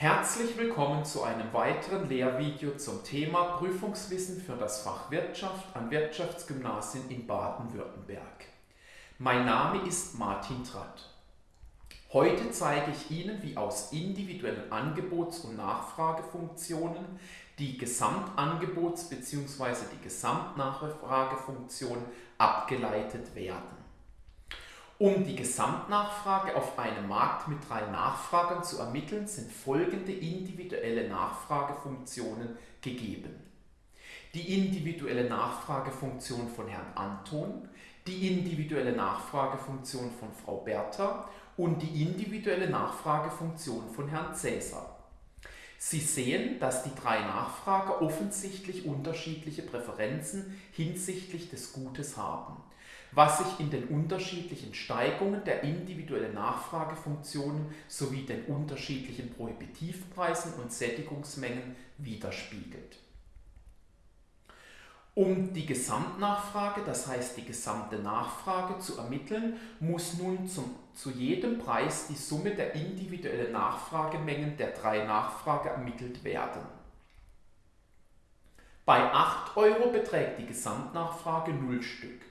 Herzlich willkommen zu einem weiteren Lehrvideo zum Thema Prüfungswissen für das Fach Wirtschaft an Wirtschaftsgymnasien in Baden-Württemberg. Mein Name ist Martin Tratt. Heute zeige ich Ihnen, wie aus individuellen Angebots- und Nachfragefunktionen die Gesamtangebots- bzw. die Gesamtnachfragefunktion abgeleitet werden. Um die Gesamtnachfrage auf einem Markt mit drei Nachfragern zu ermitteln, sind folgende individuelle Nachfragefunktionen gegeben. Die individuelle Nachfragefunktion von Herrn Anton, die individuelle Nachfragefunktion von Frau Bertha und die individuelle Nachfragefunktion von Herrn Cäsar. Sie sehen, dass die drei Nachfrager offensichtlich unterschiedliche Präferenzen hinsichtlich des Gutes haben was sich in den unterschiedlichen Steigungen der individuellen Nachfragefunktionen sowie den unterschiedlichen Prohibitivpreisen und Sättigungsmengen widerspiegelt. Um die Gesamtnachfrage, das heißt die gesamte Nachfrage, zu ermitteln, muss nun zum, zu jedem Preis die Summe der individuellen Nachfragemengen der drei Nachfrager ermittelt werden. Bei 8 Euro beträgt die Gesamtnachfrage 0 Stück.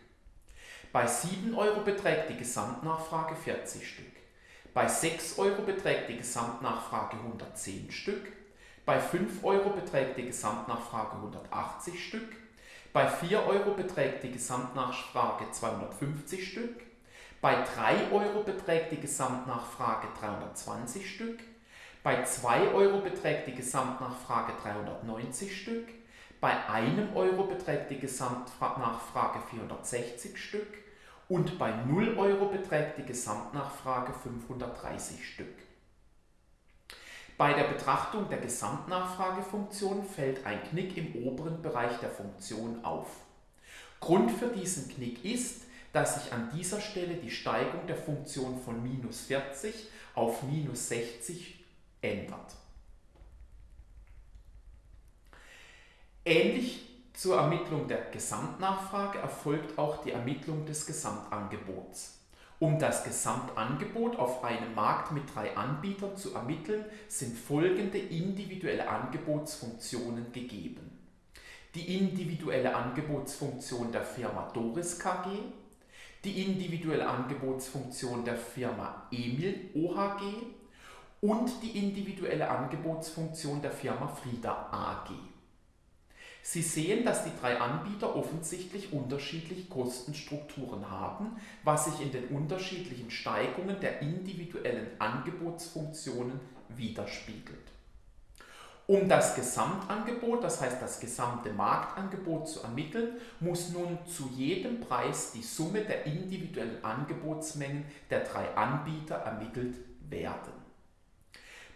Bei 7 Euro beträgt die Gesamtnachfrage 40 Stück. Bei 6 Euro beträgt die Gesamtnachfrage 110 Stück. Bei 5 Euro beträgt die Gesamtnachfrage 180 Stück. Bei 4 Euro beträgt die Gesamtnachfrage 250 Stück. Bei 3 Euro beträgt die Gesamtnachfrage 320 Stück. Bei 2 Euro beträgt die Gesamtnachfrage 390 Stück. Bei einem Euro beträgt die Gesamtnachfrage 460 Stück und bei 0 Euro beträgt die Gesamtnachfrage 530 Stück. Bei der Betrachtung der Gesamtnachfragefunktion fällt ein Knick im oberen Bereich der Funktion auf. Grund für diesen Knick ist, dass sich an dieser Stelle die Steigung der Funktion von minus 40 auf minus 60 ändert. Ähnlich zur Ermittlung der Gesamtnachfrage erfolgt auch die Ermittlung des Gesamtangebots. Um das Gesamtangebot auf einem Markt mit drei Anbietern zu ermitteln, sind folgende individuelle Angebotsfunktionen gegeben. Die individuelle Angebotsfunktion der Firma Doris KG, die individuelle Angebotsfunktion der Firma Emil OHG und die individuelle Angebotsfunktion der Firma Frieda AG. Sie sehen, dass die drei Anbieter offensichtlich unterschiedliche Kostenstrukturen haben, was sich in den unterschiedlichen Steigungen der individuellen Angebotsfunktionen widerspiegelt. Um das Gesamtangebot, das heißt das gesamte Marktangebot zu ermitteln, muss nun zu jedem Preis die Summe der individuellen Angebotsmengen der drei Anbieter ermittelt werden.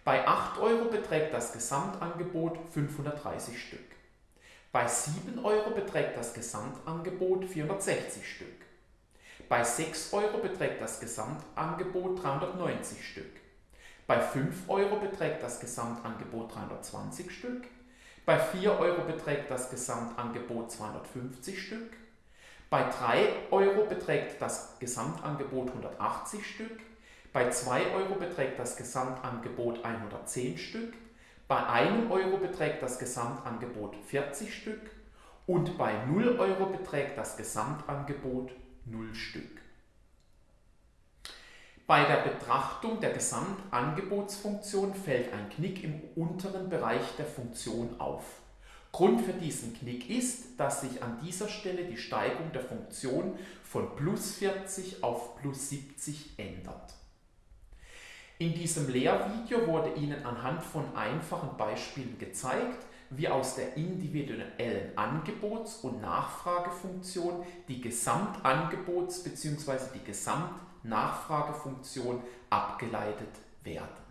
Bei 8 Euro beträgt das Gesamtangebot 530 Stück. Bei 7 Euro beträgt das Gesamtangebot 460 Stück. Bei 6 Euro beträgt das Gesamtangebot 390 Stück. Bei 5 Euro beträgt das Gesamtangebot 320 Stück. Bei 4 Euro beträgt das Gesamtangebot 250 Stück. Bei 3 Euro beträgt das Gesamtangebot 180 Stück. Bei 2 Euro beträgt das Gesamtangebot 110 Stück. Bei einem Euro beträgt das Gesamtangebot 40 Stück und bei 0 Euro beträgt das Gesamtangebot 0 Stück. Bei der Betrachtung der Gesamtangebotsfunktion fällt ein Knick im unteren Bereich der Funktion auf. Grund für diesen Knick ist, dass sich an dieser Stelle die Steigung der Funktion von plus 40 auf plus 70 ändert. In diesem Lehrvideo wurde Ihnen anhand von einfachen Beispielen gezeigt, wie aus der individuellen Angebots- und Nachfragefunktion die Gesamtangebots- bzw. die Gesamtnachfragefunktion abgeleitet werden.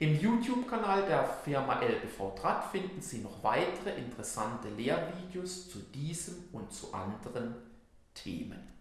Im YouTube-Kanal der Firma LBV Draht finden Sie noch weitere interessante Lehrvideos zu diesem und zu anderen Themen.